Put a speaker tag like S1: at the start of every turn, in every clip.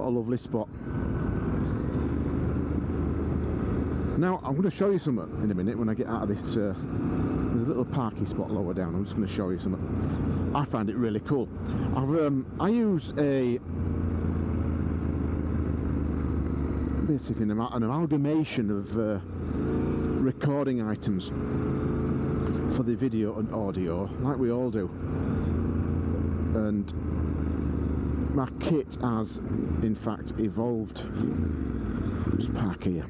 S1: What a lovely spot. Now, I'm going to show you something in a minute when I get out of this. Uh, there's a little parky spot lower down. I'm just going to show you something. I find it really cool. I've, um, I use a basically an, an amalgamation of uh, recording items for the video and audio, like we all do. And my kit has, in fact, evolved. Just park here.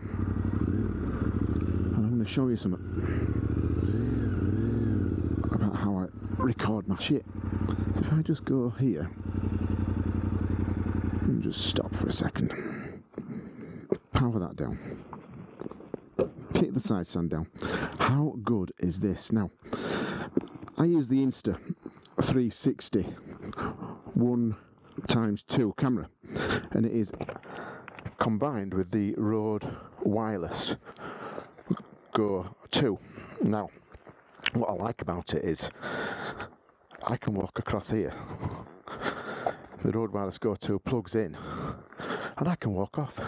S1: And I'm going to show you something about how I record my shit. So if I just go here and just stop for a second, power that down, kick the side stand down. How good is this? Now, I use the Insta 360 one times two camera, and it is combined with the Rode Wireless Go 2. Now, what I like about it is I can walk across here. The Rode Wireless Go 2 plugs in, and I can walk off.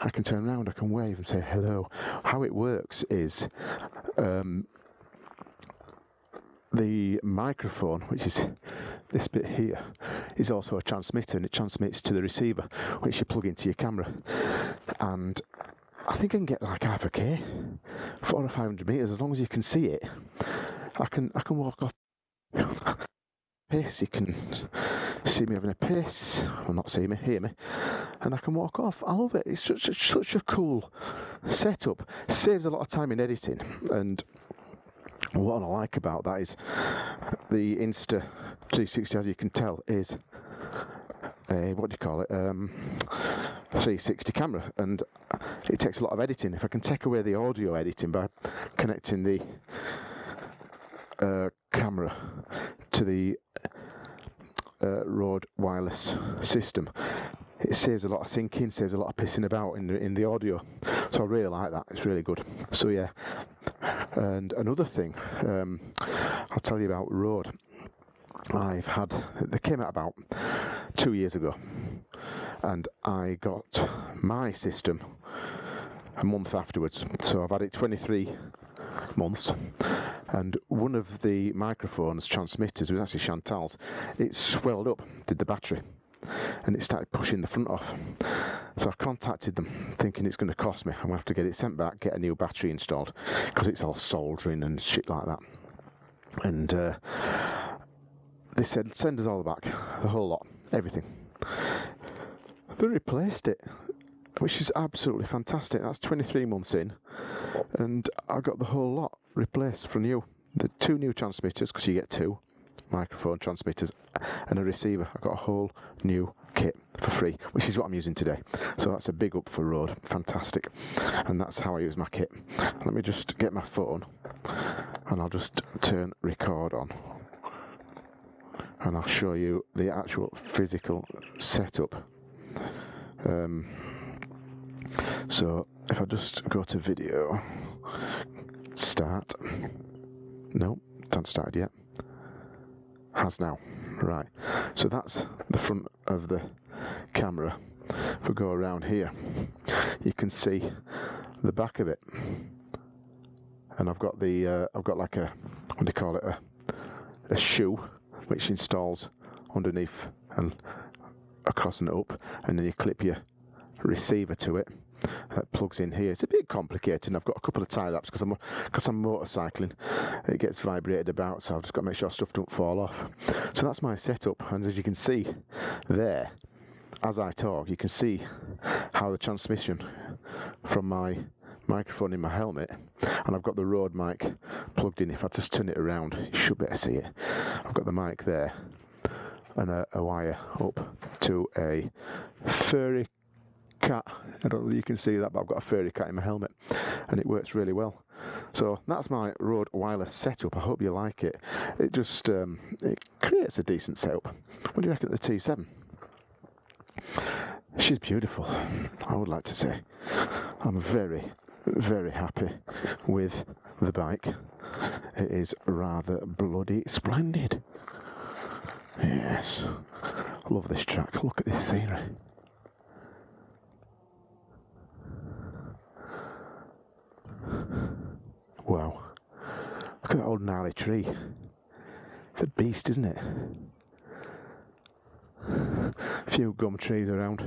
S1: I can turn around, I can wave and say hello. How it works is um, the microphone, which is this bit here, is also a transmitter and it transmits to the receiver, which you plug into your camera. And I think I can get like half a k, four or five hundred meters, as long as you can see it. I can I can walk off. Piss, you can see me having a piss, or not see me, hear me, and I can walk off. I love it. It's such a, such a cool setup. Saves a lot of time in editing, and what I like about that is the Insta 360, as you can tell, is a what do you call it? Um, 360 camera, and it takes a lot of editing. If I can take away the audio editing by connecting the uh, camera to the uh, Rode wireless system, it saves a lot of syncing, saves a lot of pissing about in the in the audio. So I really like that. It's really good. So yeah. And another thing, um, I'll tell you about Rode. I've had they came out about two years ago, and I got my system a month afterwards. So I've had it 23 months, and one of the microphones transmitters was actually Chantal's. It swelled up, did the battery, and it started pushing the front off. So I contacted them, thinking it's going to cost me. I'm going to have to get it sent back, get a new battery installed, because it's all soldering and shit like that. And uh, they said, send us all back, the whole lot, everything. They replaced it, which is absolutely fantastic. That's 23 months in, and I got the whole lot replaced from new. The two new transmitters, because you get two microphone transmitters and a receiver. I got a whole new kit for free, which is what I'm using today. So that's a big up for Rode. Fantastic. And that's how I use my kit. Let me just get my phone and I'll just turn record on and I'll show you the actual physical setup. Um, so if I just go to video, start. No, haven't started yet. Has now. Right. So that's the front of the camera. If we go around here, you can see the back of it. And I've got the uh, I've got like a what do you call it a a shoe which installs underneath and across and up, and then you clip your receiver to it. That plugs in here. It's a bit complicated. I've got a couple of tie wraps because I'm because I'm motorcycling. It gets vibrated about, so I've just got to make sure stuff don't fall off. So that's my setup, and as you can see there, as I talk, you can see how the transmission from my microphone in my helmet and I've got the Rode mic plugged in. If I just turn it around you should be able to see it. I've got the mic there and a, a wire up to a furry cat. I don't know if you can see that but I've got a furry cat in my helmet and it works really well. So that's my Rode wireless setup. I hope you like it. It just um, it creates a decent setup. What do you reckon of the T7 She's beautiful, I would like to say. I'm very, very happy with the bike. It is rather bloody splendid. Yes, love this track. Look at this scenery. Wow. Look at that old gnarly tree. It's a beast, isn't it? A few gum trees around.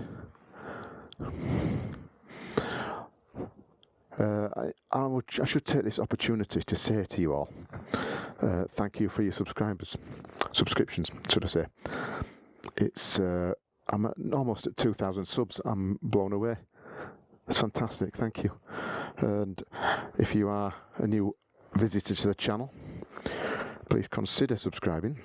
S1: Uh, I, I, would, I should take this opportunity to say to you all, uh, thank you for your subscribers, subscriptions, should I say? It's uh, I'm at, almost at 2,000 subs. I'm blown away. It's fantastic. Thank you. And if you are a new visitor to the channel, please consider subscribing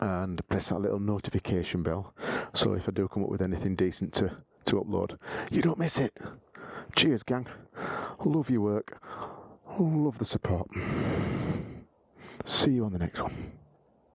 S1: and press that little notification bell so if I do come up with anything decent to, to upload, you don't miss it. Cheers, gang. Love your work. Love the support. See you on the next one.